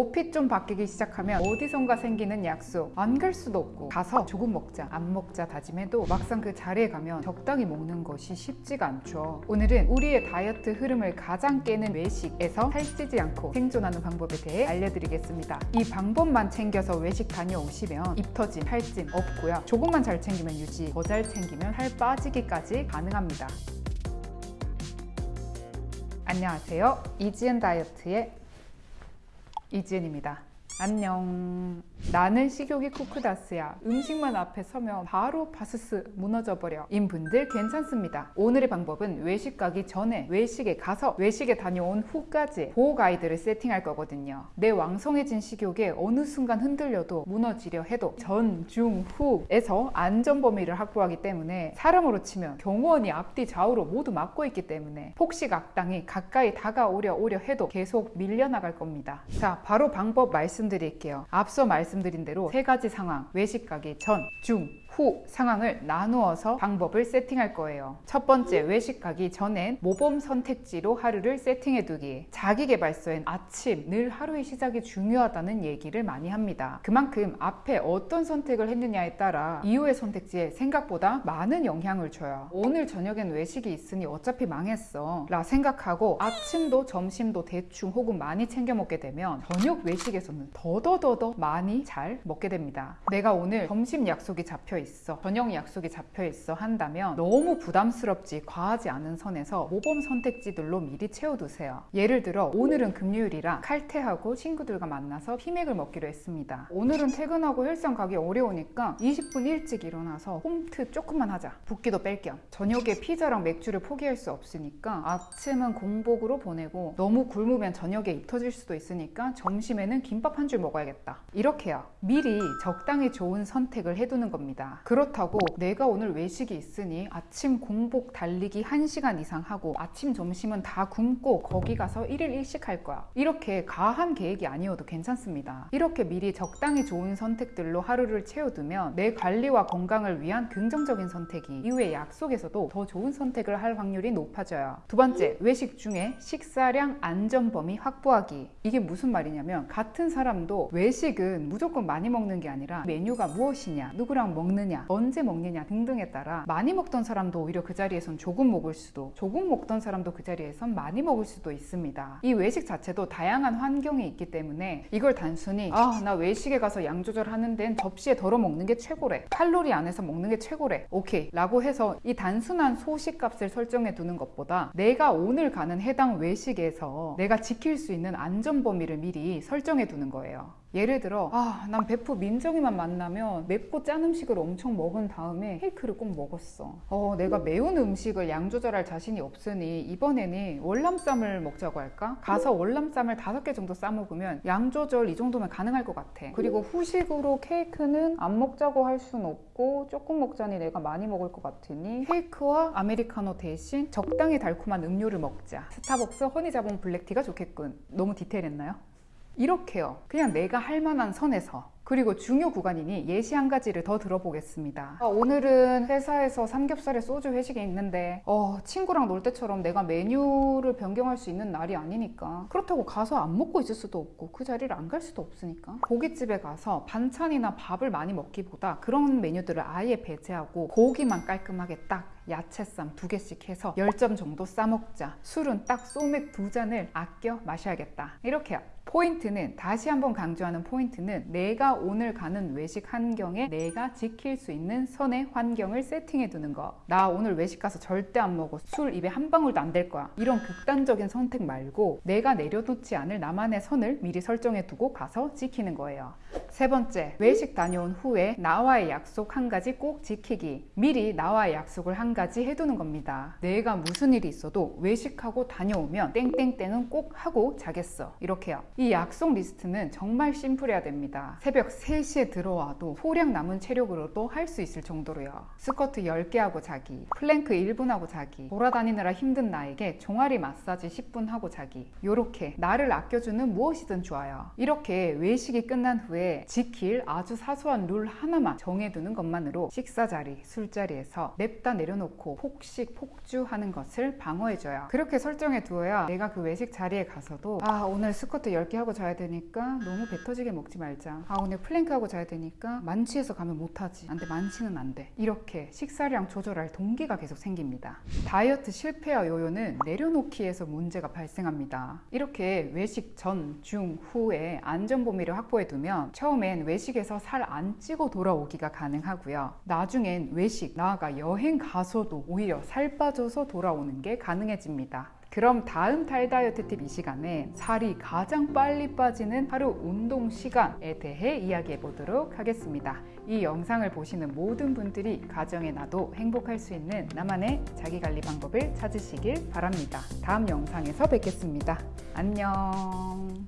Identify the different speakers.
Speaker 1: 옷핏 좀 바뀌기 시작하면 어디선가 생기는 약속 안 갈 수도 없고 가서 조금 먹자 안 먹자 다짐해도 막상 그 자리에 가면 적당히 먹는 것이 쉽지가 않죠. 오늘은 우리의 다이어트 흐름을 가장 깨는 외식에서 살찌지 않고 생존하는 방법에 대해 알려드리겠습니다. 이 방법만 챙겨서 외식 다녀오시면 입 터짐, 살찜 없고요. 조금만 잘 챙기면 유지, 더 잘 챙기면 살 빠지기까지 가능합니다. 안녕하세요. 이지은 다이어트의 이지은입니다. 안녕 나는 식욕이 쿠크다스야. 음식만 앞에 서면 바로 바스스 무너져버려. 인 분들 괜찮습니다. 오늘의 방법은 외식 가기 전에 외식에 가서 외식에 다녀온 후까지 보호 가이드를 세팅할 거거든요. 내 왕성해진 식욕에 어느 순간 흔들려도 무너지려 해도 전, 중, 후에서 안전 범위를 확보하기 때문에 사람으로 치면 경호원이 앞뒤 좌우로 모두 막고 있기 때문에 폭식 악당이 가까이 다가오려 오려 해도 계속 밀려나갈 겁니다. 자 바로 방법 말씀드릴게요. 앞서 말씀 드린 대로 세 가지 상황 외식 가기 전, 중, 후 상황을 나누어서 방법을 세팅할 거예요. 첫 번째 외식 가기 전엔 모범 선택지로 하루를 세팅해 두기. 자기개발서엔 아침 늘 하루의 시작이 중요하다는 얘기를 많이 합니다. 그만큼 앞에 어떤 선택을 했느냐에 따라 이후의 선택지에 생각보다 많은 영향을 줘요. 오늘 저녁엔 외식이 있으니 어차피 망했어 라 생각하고 아침도 점심도 대충 혹은 많이 챙겨 먹게 되면 저녁 외식에서는 더더더더 많이 잘 먹게 됩니다. 내가 오늘 점심 약속이 잡혀 있어 저녁 약속이 잡혀 있어 한다면 너무 부담스럽지 과하지 않은 선에서 모범 선택지들로 미리 채워두세요. 예를 들어 오늘은 금요일이라 칼퇴하고 친구들과 만나서 피맥을 먹기로 했습니다. 오늘은 퇴근하고 헬스장 가기 어려우니까 20분 일찍 일어나서 홈트 조금만 하자. 붓기도 뺄 겸. 저녁에 피자랑 맥주를 포기할 수 없으니까 아침은 공복으로 보내고 너무 굶으면 저녁에 입 터질 수도 있으니까 점심에는 김밥 한 줄 먹어야겠다. 이렇게요. 미리 적당히 좋은 선택을 해두는 겁니다 그렇다고 내가 오늘 외식이 있으니 아침 공복 달리기 1시간 이상 하고 아침 점심은 다 굶고 거기 가서 1일 1식 할 거야. 이렇게 가한 계획이 아니어도 괜찮습니다. 이렇게 미리 적당히 좋은 선택들로 하루를 채워두면 내 관리와 건강을 위한 긍정적인 선택이 이후에 약속에서도 더 좋은 선택을 할 확률이 높아져요. 두 번째 외식 중에 식사량 안전 범위 확보하기. 이게 무슨 말이냐면 같은 사람도 외식은 무조건 많이 먹는 게 아니라 메뉴가 무엇이냐 누구랑 먹 느냐 언제 먹느냐 등등에 따라 많이 먹던 사람도 오히려 그 자리에선 조금 먹을 수도 조금 먹던 사람도 그 자리에선 많이 먹을 수도 있습니다. 이 외식 자체도 다양한 환경이 있기 때문에 이걸 단순히 아 나 외식에 가서 양 조절하는 데는 접시에 덜어 먹는 게 최고래 칼로리 안에서 먹는 게 최고래 오케이 라고 해서 이 단순한 소식값을 설정해 두는 것보다 내가 오늘 가는 해당 외식에서 내가 지킬 수 있는 안전 범위를 미리 설정해 두는 거예요 예를 들어 아 난 베프 민정이만 만나면 맵고 짠 음식을 엄청 먹은 다음에 케이크를 꼭 먹었어 어 내가 매운 음식을 양 조절할 자신이 없으니 이번에는 월남쌈을 먹자고 할까? 가서 월남쌈을 다섯 개 정도 싸 먹으면 양 조절 이 정도면 가능할 것 같아 그리고 후식으로 케이크는 안 먹자고 할 순 없고 조금 먹자니 내가 많이 먹을 것 같으니 케이크와 아메리카노 대신 적당히 달콤한 음료를 먹자 스타벅스 허니자몽 블랙티가 좋겠군 너무 디테일했나요? 이렇게요. 그냥 내가 할 만한 선에서 그리고 중요 구간이니 예시 한 가지를 더 들어보겠습니다. 아, 오늘은 회사에서 삼겹살에 소주 회식이 있는데 어, 친구랑 놀 때처럼 내가 메뉴를 변경할 수 있는 날이 아니니까 그렇다고 가서 안 먹고 있을 수도 없고 그 자리를 안 갈 수도 없으니까. 고깃집에 가서 반찬이나 밥을 많이 먹기보다 그런 메뉴들을 아예 배제하고 고기만 깔끔하게 딱 야채쌈 두 개씩 해서 10점 정도 싸먹자. 술은 딱 소맥 두 잔을 아껴 마셔야겠다. 이렇게요. 포인트는 다시 한번 강조하는 포인트는 내가 오늘 가는 외식 환경에 내가 지킬 수 있는 선의 환경을 세팅해 두는 거. 나 오늘 외식 가서 절대 안 먹어. 술 입에 한 방울도 안 될 거야. 이런 극단적인 선택 말고 내가 내려놓지 않을 나만의 선을 미리 설정해 두고 가서 지키는 거예요. 세 번째, 외식 다녀온 후에 나와의 약속 한 가지 꼭 지키기. 미리 나와의 약속을 한 가지 해두는 겁니다. 내가 무슨 일이 있어도 외식하고 다녀오면 땡땡땡은 꼭 하고 자겠어. 이렇게요. 이 약속 리스트는 정말 심플해야 됩니다. 새벽 3시에 들어와도 소량 남은 체력으로도 할 수 있을 정도로요. 스쿼트 10개 하고 자기, 플랭크 1분 하고 자기, 돌아다니느라 힘든 나에게 종아리 마사지 10분 하고 자기. 요렇게 나를 아껴주는 무엇이든 좋아요. 이렇게 외식이 끝난 후에 지킬 아주 사소한 룰 하나만 정해두는 것만으로 식사 자리, 술자리에서 냅다 내려놓고 폭식, 폭주하는 것을 방어해줘요. 그렇게 설정해 두어야 내가 그 외식 자리에 가서도 아 오늘 스쿼트 10개 하고 자야 되니까 너무 배 터지게 먹지 말자. 아 오늘 플랭크 하고 자야 되니까 만취해서 가면 못하지. 안돼 만취는 안 돼. 이렇게 식사량 조절할 동기가 계속 생깁니다. 다이어트 실패와 요요는 내려놓기에서 문제가 발생합니다. 이렇게 외식 전, 중, 후에 안전 범위를 확보해 두면 처음엔 외식에서 살 안 찌고 돌아오기가 가능하고요. 나중엔 외식, 나아가 여행 가서도 오히려 살 빠져서 돌아오는 게 가능해집니다. 그럼 다음 달 다이어트 팁 이 시간에 살이 가장 빨리 빠지는 하루 운동 시간에 대해 이야기해 보도록 하겠습니다. 이 영상을 보시는 모든 분들이 가정에 나도 행복할 수 있는 나만의 자기 관리 방법을 찾으시길 바랍니다. 다음 영상에서 뵙겠습니다. 안녕.